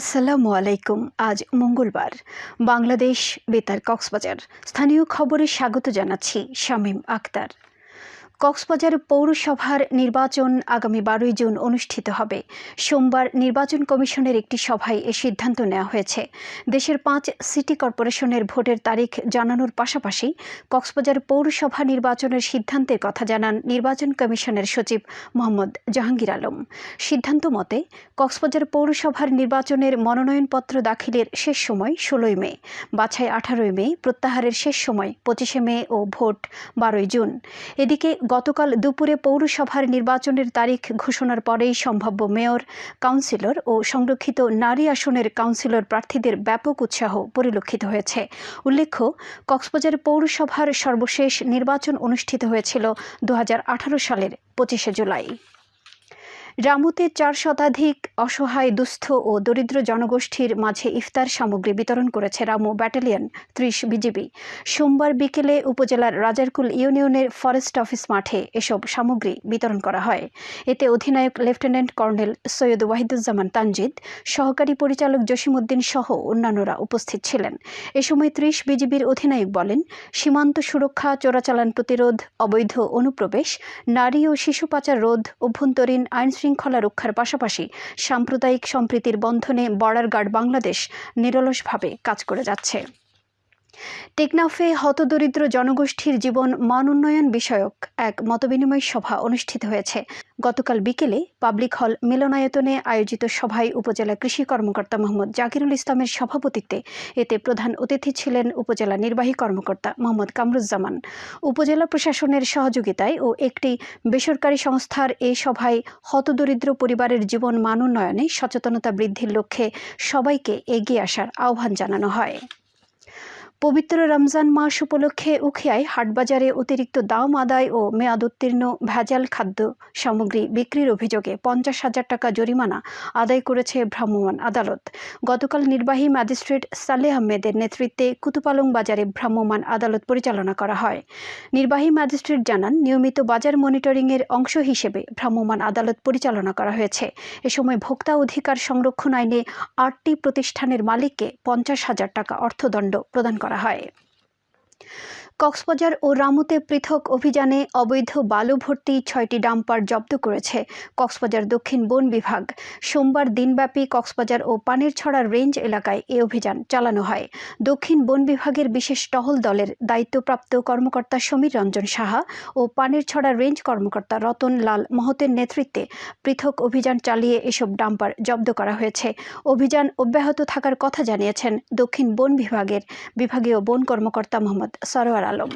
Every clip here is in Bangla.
আসসালামু আলাইকুম আজ মঙ্গলবার। বাংলাদেশ বেতার কক্সবাজার। স্থানীয় খবরে স্বাগত জানাচ্ছি শামীম আক্তার কক্সবাজার পৌরসভার নির্বাচন আগামী বারোই জুন অনুষ্ঠিত হবে। সোমবার নির্বাচন কমিশনের একটি সভায় এ সিদ্ধান্ত নেওয়া হয়েছে। দেশের পাঁচ সিটি কর্পোরেশনের ভোটের তারিখ জানানোর পাশাপাশি কক্সবাজার পৌরসভা নির্বাচনের সিদ্ধান্তের কথা জানান নির্বাচন কমিশনের সচিব মোহাম্মদ জাহাঙ্গীর আলম। সিদ্ধান্ত মতে, কক্সবাজার পৌরসভার নির্বাচনের মনোনয়নপত্র দাখিলের শেষ সময় ষোলোই মে, বাছাই আঠারোই মে প্রত্যাহারের শেষ সময় পঁচিশে মে ও ভোট বারোই জুন। এদিকে গতকাল দুপুরে পৌরসভার নির্বাচনের তারিখ ঘোষণার পরেই সম্ভাব্য মেয়র, কাউন্সিলর ও সংরক্ষিত নারী আসনের কাউন্সিলর প্রার্থীদের ব্যাপক উৎসাহ পরিলক্ষিত হয়েছে। উল্লেখ্য, কক্সবাজার পৌরসভার সর্বশেষ নির্বাচন অনুষ্ঠিত হয়েছিল দু হাজার আঠারো সালের পঁচিশে জুলাই। রামুতে চার শতাধিক অসহায়, দুস্থ ও দরিদ্র জনগোষ্ঠীর মাঝে ইফতার সামগ্রী বিতরণ করেছে রামু ব্যাটালিয়ন ত্রিশ বিজিবি। সোমবার বিকেলে উপজেলার রাজারকুল ইউনিয়নের ফরেস্ট অফিস মাঠে এসব সামগ্রী বিতরণ করা হয়। এতে অধিনায়ক লেফটেন্যান্ট কর্নেল সৈয়দ ওয়াহিদুজ্জামান তানজিদ, সহকারী পরিচালক জসিমউদ্দিন সহ অন্যান্যরা উপস্থিত ছিলেন। এ সময় ত্রিশ বিজিবির অধিনায়ক বলেন, সীমান্ত সুরক্ষা, চোরাচালান প্রতিরোধ, অবৈধ অনুপ্রবেশ, নারী ও শিশু পাচার রোধ, অভ্যন্তরীণ আইন শৃঙ্খলা রক্ষার পাশাপাশি সাম্প্রদায়িক সম্প্রীতির বন্ধনে বর্ডার গার্ড বাংলাদেশ নিরলসভাবে কাজ করে যাচ্ছে। টেকনাফে হতদরিদ্র জনগোষ্ঠীর জীবন মান উন্নয়ন বিষয়ক এক মতবিনিময় সভা অনুষ্ঠিত হয়েছে। গতকাল বিকেলে পাবলিক হল মিলনায়তনে আয়োজিত সভায় উপজেলা কৃষি কর্মকর্তা মোহাম্মদ জাকিরুল ইসলামের সভাপতিত্বে এতে প্রধান অতিথি ছিলেন উপজেলা নির্বাহী কর্মকর্তা মোহাম্মদ কামরুজ্জামান। উপজেলা প্রশাসনের সহযোগিতায় ও একটি বেসরকারি সংস্থার এই সভায় হতদরিদ্র পরিবারের জীবন মান উন্নয়নে সচেতনতা বৃদ্ধির লক্ষ্যে সবাইকে এগিয়ে আসার আহ্বান জানানো হয়। পবিত্র রমজান মাস উপলক্ষে উখিয়ায় হাটবাজারে অতিরিক্ত দাম আদায় ও মেয়াদ উত্তীর্ণ ভেজাল খাদ্য সামগ্রী বিক্রির অভিযোগে পঞ্চাশ হাজার টাকা জরিমানা আদায় করেছে ভ্রাম্যমাণ আদালত। গতকাল নির্বাহী ম্যাজিস্ট্রেট সালেহ আহমেদের নেতৃত্বে কুতুপালং বাজারে ভ্রাম্যমাণ আদালত পরিচালনা করা হয়। নির্বাহী ম্যাজিস্ট্রেট জানান, নিয়মিত বাজার মনিটরিংয়ের অংশ হিসেবে ভ্রাম্যমাণ আদালত পরিচালনা করা হয়েছে। এ সময় ভোক্তা অধিকার সংরক্ষণ আইনে আটটি প্রতিষ্ঠানের মালিককে পঞ্চাশ হাজার টাকা অর্থদণ্ড প্রদান করা করা হয় কক্সবাজার ও রামুতে পৃথক অভিযানে অবৈধ বালু ভর্তি ছয়টি ডাম্পার জব্দ করেছে কক্সবাজার দক্ষিণ বন বিভাগ। সোমবার দিনব্যাপী কক্সবাজার ও পানিরছড়া রেঞ্জ এলাকায় এ অভিযান চালানো হয়। দক্ষিণ বন বিভাগের বিশেষ টহল দলের দায়িত্বপ্রাপ্ত কর্মকর্তা সমীর রঞ্জন সাহা ও পানিরছড়া রেঞ্জ কর্মকর্তা রতন লাল মহতের নেতৃত্বে পৃথক অভিযান চালিয়ে এসব ডাম্পার জব্দ করা হয়েছে। অভিযান অব্যাহত থাকার কথা জানিয়েছেন দক্ষিণ বন বিভাগের বিভাগীয় বন কর্মকর্তা মোহাম্মদ সরোয়ার। আলম।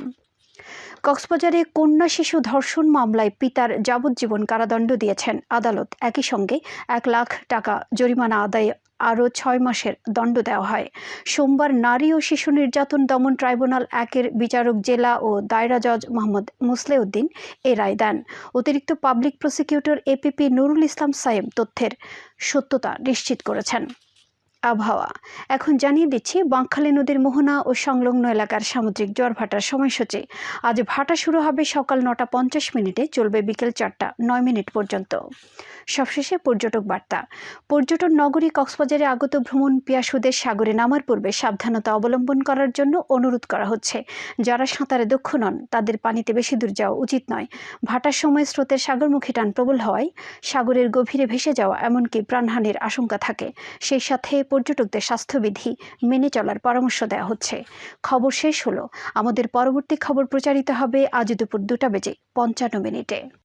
কক্সবাজারে কন্যা শিশু ধর্ষণ মামলায় পিতার যাবজ্জীবন কারাদণ্ড দিয়েছেন আদালত। একই সঙ্গে এক লাখ টাকা জরিমানা আদায়ে আরও ছয় মাসের দণ্ড দেওয়া হয়। সোমবার নারী ও শিশু নির্যাতন দমন ট্রাইব্যুনাল একের বিচারক জেলা ও দায়রা জজ মোহাম্মদ মুসলেউদ্দিন এ রায় দেন। অতিরিক্ত public prosecutor APP Nurul Islam সাহেব তথ্যের সত্যতা নিশ্চিত করেছেন। আবহাওয়া। এখন জানিয়ে দিচ্ছি, বাঁকখালী নদীর মোহনা ও সংলগ্ন এলাকার সামুদ্রিক জ্বর ভাটার সময়সূচি। আজ ভাটা শুরু হবে সকাল নটা পঞ্চাশ মিনিটে, চলবে বিকেল চারটা, নয় মিনিট পর্যন্ত। সবশেষে পর্যটক বার্তা। পর্যটন নগরী কক্সবাজারে আগত ভ্রমণ পিয়াসুদের সাগরে নামার পূর্বে সাবধানতা অবলম্বন করার জন্য অনুরোধ করা হচ্ছে। যারা সাঁতারে দক্ষ নন, তাদের পানিতে বেশি দূর যাওয়া উচিত নয়। ভাটার সময় স্রোতের সাগরমুখী টান প্রবল হওয়ায় সাগরের গভীরে ভেসে যাওয়া এমনকি প্রাণহানির আশঙ্কা থাকে। সেই সাথে পর্যটকদের স্বাস্থ্যবিধি মেনে চলার পরামর্শ দেওয়া হচ্ছে। খবর শেষ হলো। আমাদের পরবর্তী খবর প্রচারিত হবে আজ দুপুর দুটা বেজে পঞ্চান্ন মিনিটে।